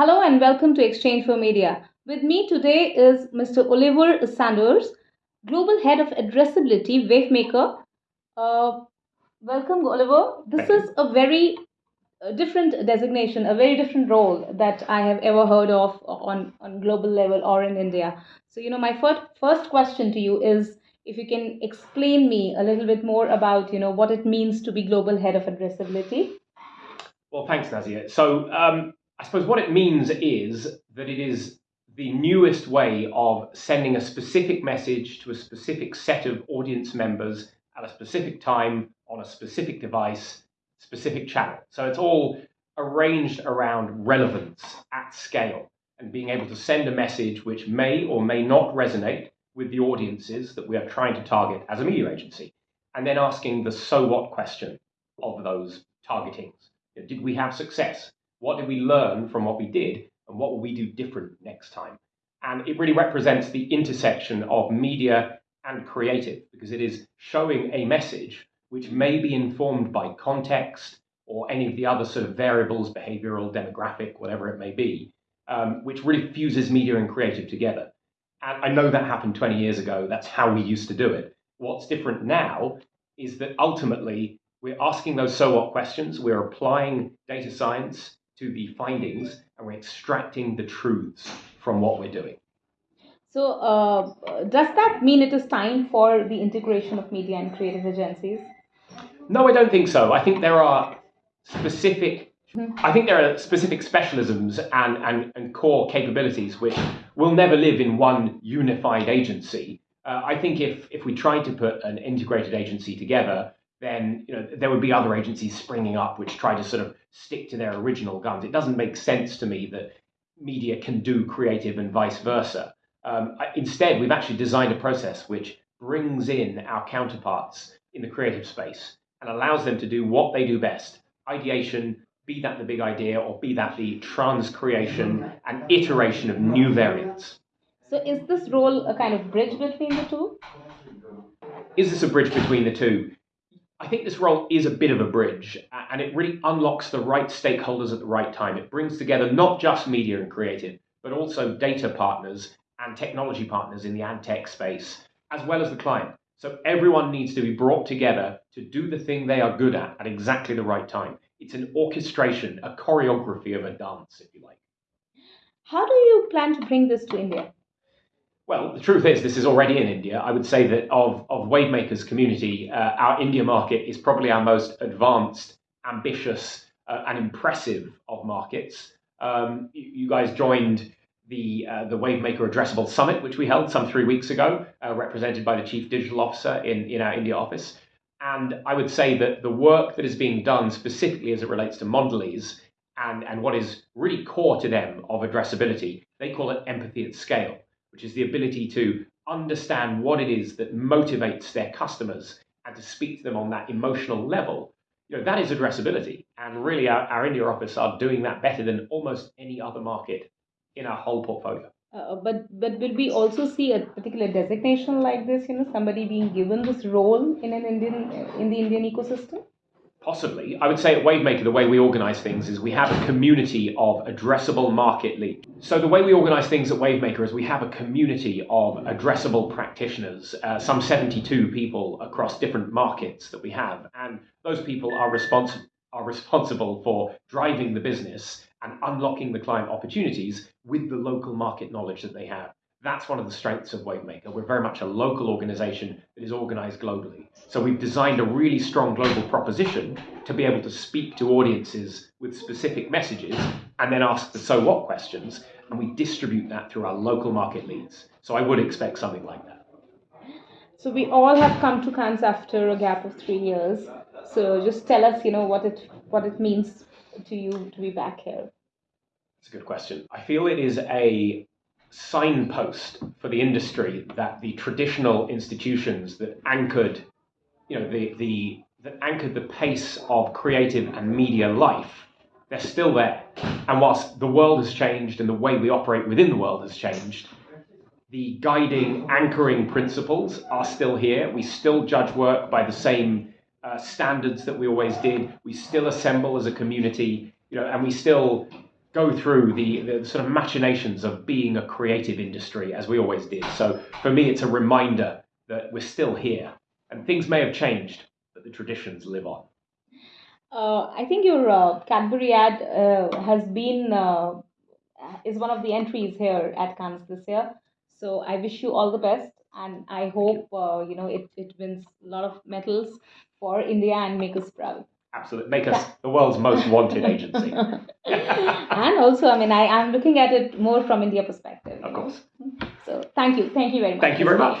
Hello and welcome to Exchange for Media. With me today is Mr. Oliver Sanders, Global Head of Addressability, Wavemaker. Uh, welcome, Oliver. This is a very uh, different designation, a very different role that I have ever heard of on, on global level or in India. So, you know, my first, first question to you is if you can explain me a little bit more about, you know, what it means to be Global Head of Addressability. Well, thanks, Nazia. So, um, I suppose what it means is that it is the newest way of sending a specific message to a specific set of audience members at a specific time on a specific device, specific channel. So it's all arranged around relevance at scale and being able to send a message which may or may not resonate with the audiences that we are trying to target as a media agency, and then asking the so what question of those targetings. Did we have success? What did we learn from what we did? And what will we do different next time? And it really represents the intersection of media and creative because it is showing a message which may be informed by context or any of the other sort of variables, behavioral, demographic, whatever it may be, um, which really fuses media and creative together. And I know that happened 20 years ago. That's how we used to do it. What's different now is that ultimately we're asking those so what questions, we're applying data science to the findings and we're extracting the truths from what we're doing. So, uh, does that mean it is time for the integration of media and creative agencies? No, I don't think so. I think there are specific. Mm-hmm. I think there are specific specialisms and, and, and core capabilities which will never live in one unified agency. Uh, I think if, if we tried to put an integrated agency together, then you know there would be other agencies springing up which try to sort of stick to their original guns. It doesn't make sense to me that media can do creative and vice versa. Um, instead, we've actually designed a process which brings in our counterparts in the creative space and allows them to do what they do best: ideation, be that the big idea, or be that the transcreation and iteration of new variants. So, is this role a kind of bridge between the two? Is this a bridge between the two? I think this role is a bit of a bridge and it really unlocks the right stakeholders at the right time. It brings together not just media and creative, but also data partners and technology partners in the ad tech space, as well as the client. So everyone needs to be brought together to do the thing they are good at at exactly the right time. It's an orchestration, a choreography of a dance, if you like. How do you plan to bring this to India? Well, the truth is, this is already in India. I would say that of, of Wavemakers community, uh, our India market is probably our most advanced, ambitious, uh, and impressive of markets. Um, you, you, guys joined the uh, the Wavemaker Addressable Summit, which we held some three weeks ago, uh, represented by the Chief Digital Officer in, in our India office. And I would say that the work that is being done specifically as it relates to Mondelez and, and what is really core to them of addressability, they call it empathy at scale which is the ability to understand what it is that motivates their customers and to speak to them on that emotional level. You know, that is addressability. And really, our, our India office are doing that better than almost any other market in our whole portfolio. Uh, but but will we also see a particular designation like this? You know, somebody being given this role in an Indian in the Indian ecosystem. Possibly. I would say at Wavemaker, the way we organize things is we have a community of addressable market leads. So, the way we organize things at Wavemaker is we have a community of addressable practitioners, uh, some 72 people across different markets that we have. And those people are, respons- are responsible for driving the business and unlocking the client opportunities with the local market knowledge that they have. That's one of the strengths of Wavemaker. We're very much a local organization that is organized globally. So we've designed a really strong global proposition to be able to speak to audiences with specific messages and then ask the so what questions, and we distribute that through our local market leads. So I would expect something like that. So we all have come to Cannes after a gap of three years. So just tell us, you know, what it what it means to you to be back here. It's a good question. I feel it is a signpost for the industry that the traditional institutions that anchored, you know, the, the that anchored the pace of creative and media life, they're still there. And whilst the world has changed and the way we operate within the world has changed, the guiding, anchoring principles are still here. We still judge work by the same uh, standards that we always did. We still assemble as a community, you know, and we still go through the, the sort of machinations of being a creative industry as we always did. So for me, it's a reminder that we're still here and things may have changed, but the traditions live on. Uh, I think your uh, Cadbury ad uh, has been uh, is one of the entries here at Cannes this year. So I wish you all the best, and I hope uh, you know it, it wins a lot of medals for India and make us proud. Absolutely, make us the world's most wanted agency. and also, I mean, I I'm looking at it more from India perspective. Of course. So thank you, thank you very much. Thank you very much.